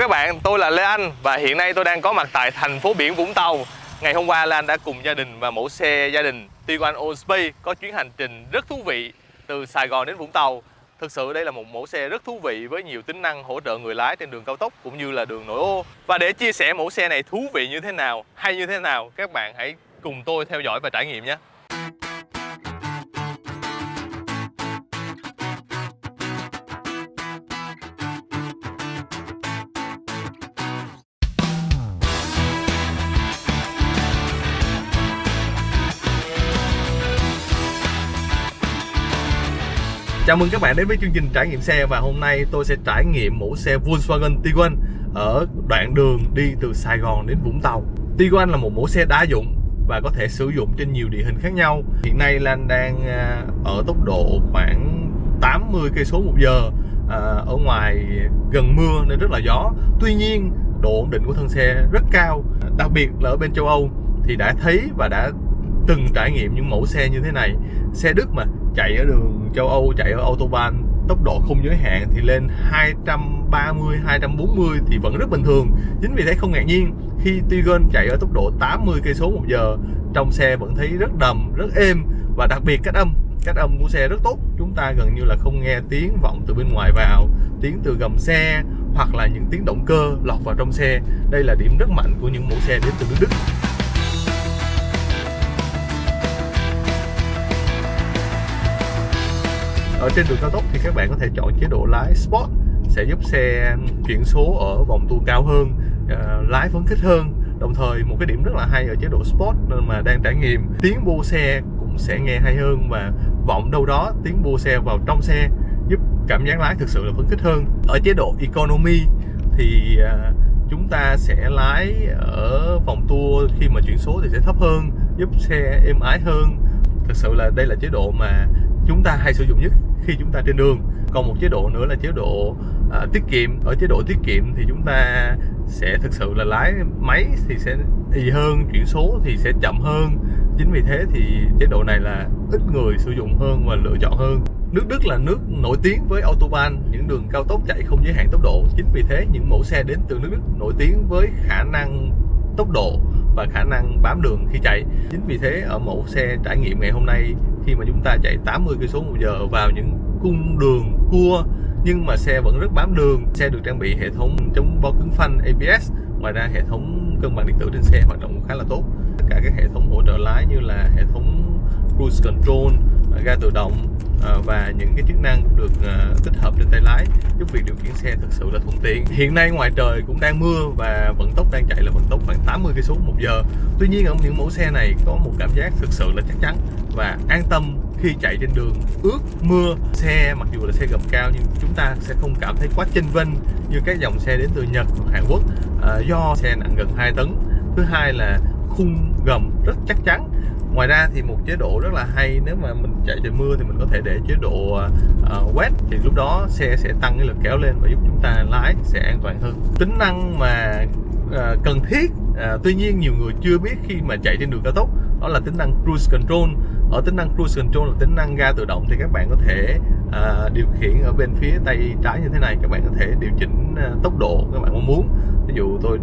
các bạn, tôi là Lê Anh và hiện nay tôi đang có mặt tại thành phố biển Vũng Tàu. Ngày hôm qua Lê Anh đã cùng gia đình và mẫu xe gia đình Tiguan All có chuyến hành trình rất thú vị từ Sài Gòn đến Vũng Tàu. Thực sự đây là một mẫu xe rất thú vị với nhiều tính năng hỗ trợ người lái trên đường cao tốc cũng như là đường nội ô. Và để chia sẻ mẫu xe này thú vị như thế nào, hay như thế nào, các bạn hãy cùng tôi theo dõi và trải nghiệm nhé. Chào mừng các bạn đến với chương trình trải nghiệm xe và hôm nay tôi sẽ trải nghiệm mẫu xe Volkswagen Tiguan ở đoạn đường đi từ Sài Gòn đến Vũng Tàu. Tiguan là một mẫu xe đa dụng và có thể sử dụng trên nhiều địa hình khác nhau. Hiện nay Lan đang à, ở tốc độ khoảng 80 cây số một giờ à, ở ngoài gần mưa nên rất là gió. Tuy nhiên độ ổn định của thân xe rất cao, đặc biệt là ở bên châu Âu thì đã thấy và đã từng trải nghiệm những mẫu xe như thế này. Xe Đức mà chạy ở đường châu Âu chạy ở autobahn, tốc độ không giới hạn thì lên 230 240 thì vẫn rất bình thường. Chính vì thế không ngạc nhiên, khi Tiguan chạy ở tốc độ 80 cây số một giờ, trong xe vẫn thấy rất đầm, rất êm và đặc biệt cách âm cách âm của xe rất tốt. Chúng ta gần như là không nghe tiếng vọng từ bên ngoài vào, tiếng từ gầm xe hoặc là những tiếng động cơ lọt vào trong xe. Đây là điểm rất mạnh của những mẫu xe đến từ nước Đức. Ở trên đường cao tốc thì các bạn có thể chọn chế độ lái Sport sẽ giúp xe chuyển số ở vòng tua cao hơn uh, lái phấn khích hơn. Đồng thời một cái điểm rất là hay ở chế độ Sport nên mà đang trải nghiệm tiếng bô xe cũng sẽ nghe hay hơn và vọng đâu đó tiếng bô xe vào trong xe giúp cảm giác lái thực sự là phấn khích hơn. Ở chế độ Economy thì uh, chúng ta sẽ lái ở vòng tua khi mà chuyển số thì sẽ thấp hơn giúp xe êm ái hơn. Thực sự là đây là chế độ mà chúng ta hay sử dụng nhất khi chúng ta trên đường. Còn một chế độ nữa là chế độ à, tiết kiệm. Ở chế độ tiết kiệm thì chúng ta sẽ thực sự là lái máy thì sẽ y hơn chuyển số thì sẽ chậm hơn. Chính vì thế thì chế độ này là ít người sử dụng hơn và lựa chọn hơn. Nước Đức là nước nổi tiếng với autobahn những đường cao tốc chạy không giới hạn tốc độ. Chính vì thế những mẫu xe đến từ nước Đức nổi tiếng với khả năng tốc độ và khả năng bám đường khi chạy. Chính vì thế, ở mẫu xe trải nghiệm ngày hôm nay, khi mà chúng ta chạy 80 cây số một giờ vào những cung đường cua, nhưng mà xe vẫn rất bám đường, xe được trang bị hệ thống chống bó cứng phanh ABS ngoài ra hệ thống cân bằng điện tử trên xe hoạt động khá là tốt. Tất cả các hệ thống hỗ trợ lái như là hệ thống cruise control, ga tự động Ờ, và những cái chức năng cũng được ờ, tích hợp trên tay lái giúp việc điều khiển xe thực sự là thuận tiện. Hiện nay ngoài trời cũng đang mưa và vận tốc đang chạy là vận tốc khoảng 80 cây số một giờ. Tuy nhiên ở những mẫu xe này có một cảm giác thực sự là chắc chắn và an tâm khi chạy trên đường. Ướt mưa xe mặc dù là xe gầm cao nhưng chúng ta sẽ không cảm thấy quá chênh vênh như các dòng xe đến từ Nhật hoặc Hàn Quốc. À, do xe nặng gần 2 tấn. Thứ hai là khung gầm rất chắc chắn ngoài ra thì một chế độ rất là hay nếu mà mình chạy trời mưa thì mình có thể để chế độ uh, wet thì lúc đó xe sẽ tăng cái lực kéo lên và giúp chúng ta lái sẽ an toàn hơn. Tính năng mà uh, cần thiết uh, tuy nhiên nhiều người chưa biết khi mà chạy trên đường cao tốc đó là tính năng cruise control. Ở tính năng cruise control là tính năng ga tự động thì các bạn có thể uh, điều khiển ở bên phía tay trái như thế này. Các bạn có thể điều chỉnh uh, tốc độ các bạn mong muốn. Ví dụ tôi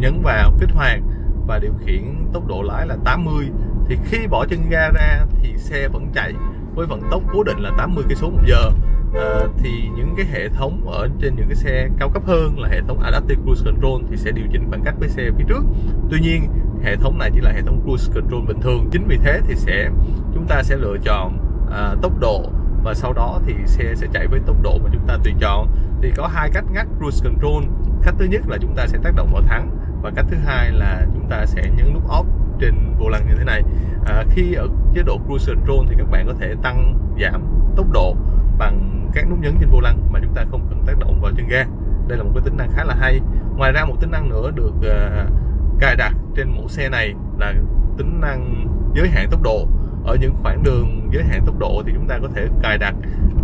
nhấn vào kích hoạt và điều khiển tốc độ lái là 80 thì khi bỏ chân ga ra thì xe vẫn chạy với vận tốc cố định là 80 cây số một giờ. À, thì những cái hệ thống ở trên những cái xe cao cấp hơn là hệ thống Adaptive Cruise Control thì sẽ điều chỉnh khoảng cách với xe phía trước. Tuy nhiên hệ thống này chỉ là hệ thống Cruise Control bình thường. Chính vì thế thì sẽ chúng ta sẽ lựa chọn à, tốc độ và sau đó thì xe sẽ chạy với tốc độ mà chúng ta tùy chọn. Thì có hai cách ngắt Cruise Control. Cách thứ nhất là chúng ta sẽ tác động vào thắng và cách thứ hai là chúng ta sẽ nhấn nút off trình vô lăng như thế này. À, khi ở chế độ cruise control thì các bạn có thể tăng giảm tốc độ bằng các nút nhấn trên vô lăng mà chúng ta không cần tác động vào chân ga. Đây là một cái tính năng khá là hay. Ngoài ra một tính năng nữa được uh, cài đặt trên mẫu xe này là tính năng giới hạn tốc độ. Ở những khoảng đường giới hạn tốc độ thì chúng ta có thể cài đặt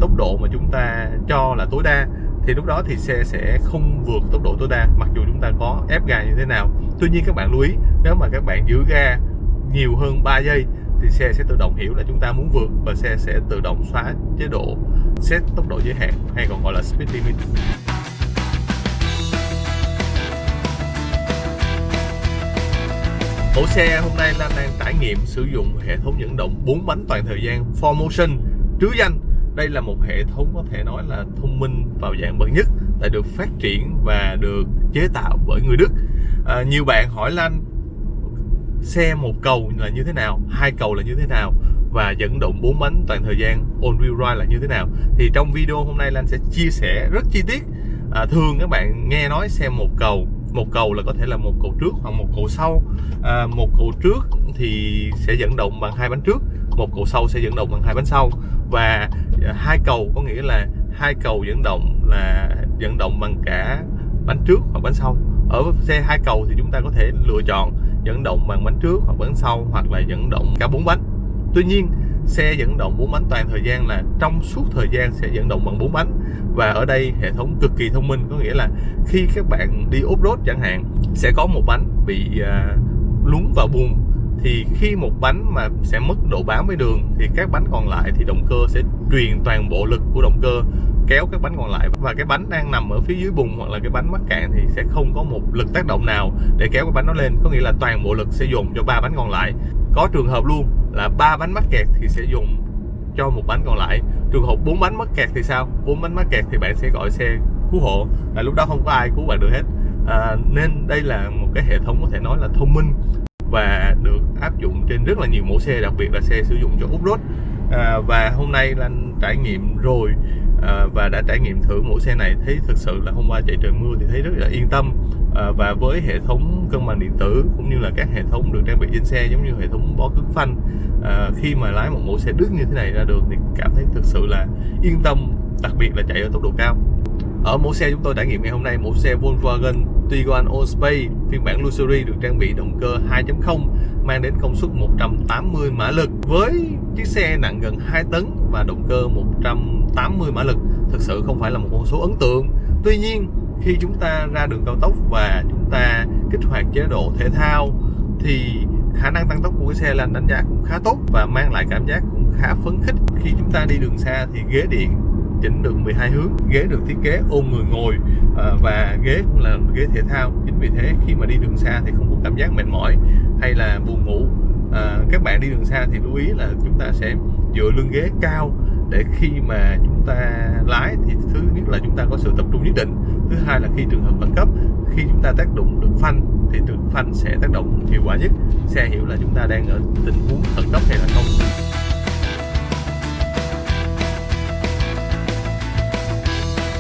tốc độ mà chúng ta cho là tối đa. Thì lúc đó thì xe sẽ không vượt tốc độ tối đa mặc dù chúng ta có ép ga như thế nào tuy nhiên các bạn lưu ý, nếu mà các bạn giữ ga nhiều hơn 3 giây thì xe sẽ tự động hiểu là chúng ta muốn vượt và xe sẽ tự động xóa chế độ set tốc độ giới hạn hay còn gọi là speed limit. Mẫu xe hôm nay Lan đang trải nghiệm sử dụng hệ thống dẫn động 4 bánh toàn thời gian 4Motion trứ danh. Đây là một hệ thống có thể nói là thông minh vào dạng bậc nhất đã được phát triển và được chế tạo bởi người Đức à, nhiều bạn hỏi Lan xe một cầu là như thế nào? Hai cầu là như thế nào? Và dẫn động bốn bánh toàn thời gian on wheel drive là như thế nào? Thì trong video hôm nay Lan sẽ chia sẻ rất chi tiết. À, thường các bạn nghe nói xe một cầu một cầu là có thể là một cầu trước hoặc một cầu sau. À, một cầu trước thì sẽ dẫn động bằng hai bánh trước một cầu sau sẽ dẫn động bằng hai bánh sau. Và à, hai cầu có nghĩa là hai cầu dẫn động là dẫn động bằng cả bánh trước hoặc bánh sau ở xe hai cầu thì chúng ta có thể lựa chọn dẫn động bằng bánh trước hoặc bánh sau hoặc là dẫn động cả bốn bánh. Tuy nhiên xe dẫn động bốn bánh toàn thời gian là trong suốt thời gian sẽ dẫn động bằng bốn bánh. Và ở đây hệ thống cực kỳ thông minh có nghĩa là khi các bạn đi off-road chẳng hạn sẽ có một bánh bị à, uh, lún vào bùn thì khi một bánh mà sẽ mất độ bám với đường thì các bánh còn lại thì động cơ sẽ truyền toàn bộ lực của động cơ kéo các bánh còn lại. Và cái bánh đang nằm ở phía dưới bùn hoặc là cái bánh mắc cạn thì sẽ không có một lực tác động nào để kéo cái bánh nó lên. Có nghĩa là toàn bộ lực sẽ dùng cho ba bánh còn lại. Có trường hợp luôn là ba bánh mắc kẹt thì sẽ dùng cho một bánh còn lại. Trường hợp bốn bánh mắc kẹt thì sao? Bốn bánh mắc kẹt thì bạn sẽ gọi xe cứu hộ. Là lúc đó không có ai cứu bạn được hết. À, nên đây là một cái hệ thống có thể nói là thông minh và được áp dụng trên rất là nhiều mẫu xe đặc biệt là xe sử dụng cho off-road. À, và hôm nay là trải nghiệm rồi à, và đã trải nghiệm thử mẫu xe này thấy thực sự là hôm qua chạy trời mưa thì thấy rất là yên tâm. À, và với hệ thống cân bằng điện tử cũng như là các hệ thống được trang bị trên xe giống như hệ thống bó cứng phanh à, khi mà lái một mẫu xe Đức như thế này ra đường thì cảm thấy thực sự là yên tâm đặc biệt là chạy ở tốc độ cao. Ở mẫu xe chúng tôi trải nghiệm ngày hôm nay mẫu xe Volkswagen Tiguan Allspace phiên bản Luxury được trang bị động cơ 2.0 mang đến công suất 180 mã lực với chiếc xe nặng gần 2 tấn và động cơ 180 mã lực. Thực sự không phải là một con số ấn tượng. Tuy nhiên, khi chúng ta ra đường cao tốc và chúng ta kích hoạt chế độ thể thao, thì khả năng tăng tốc của cái xe lên đánh giá cũng khá tốt và mang lại cảm giác cũng khá phấn khích. Khi chúng ta đi đường xa thì ghế điện chỉnh được 12 hướng, ghế được thiết kế ôm người ngồi ờ, và ghế cũng là ghế thể thao. Chính vì thế, khi mà đi đường xa thì không có cảm giác mệt mỏi hay là buồn ngủ. À, các bạn đi đường xa thì lưu ý là chúng ta sẽ dựa lưng ghế cao để khi mà chúng ta lái thì thứ nhất là chúng ta có sự tập trung nhất định. Thứ hai là khi trường hợp khẩn cấp khi chúng ta tác động được phanh thì từ phanh sẽ tác động hiệu quả nhất. Xe hiểu là chúng ta đang ở tình huống khẩn cấp hay là không.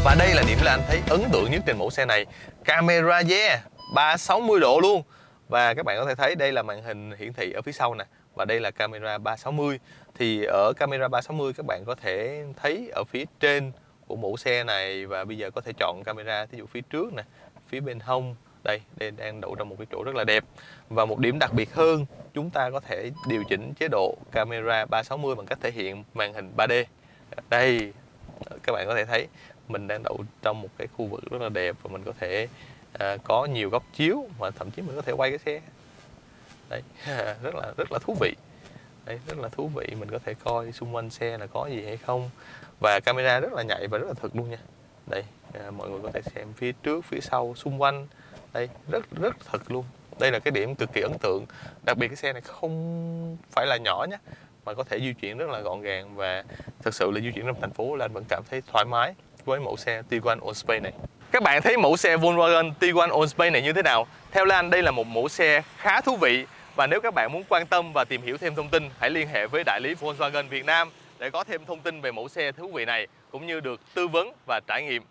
Và đây là điểm là anh thấy ấn tượng nhất trên mẫu xe này. Camera yeah 360 độ luôn. Và các bạn có thể thấy đây là màn hình hiển thị ở phía sau nè Và đây là camera 360 Thì ở camera 360 các bạn có thể thấy ở phía trên của mẫu xe này Và bây giờ có thể chọn camera ví dụ phía trước nè Phía bên hông. Đây, đây đang đậu trong một cái chỗ rất là đẹp. Và một điểm đặc biệt hơn Chúng ta có thể điều chỉnh chế độ camera 360 bằng cách thể hiện màn hình 3D Đây, các bạn có thể thấy mình đang đậu trong một cái khu vực rất là đẹp và mình có thể à, có nhiều góc chiếu và thậm chí mình có thể quay cái xe. Đấy rất là rất là thú vị. Đấy rất là thú vị mình có thể coi xung quanh xe là có gì hay không. Và camera rất là nhạy và rất là thực luôn nha. Đây à, mọi người có thể xem phía trước phía sau xung quanh. Đây rất rất thật luôn. Đây là cái điểm cực kỳ ấn tượng. Đặc biệt cái xe này không phải là nhỏ nhé mà có thể di chuyển rất là gọn gàng và thực sự là di chuyển trong thành phố là anh vẫn cảm thấy thoải mái với mẫu xe Tiguan Allspace này. Các bạn thấy mẫu xe Volkswagen Tiguan Allspace này như thế nào? Theo Lan, đây là một mẫu xe khá thú vị và nếu các bạn muốn quan tâm và tìm hiểu thêm thông tin, hãy liên hệ với đại lý Volkswagen Việt Nam để có thêm thông tin về mẫu xe thú vị này, cũng như được tư vấn và trải nghiệm.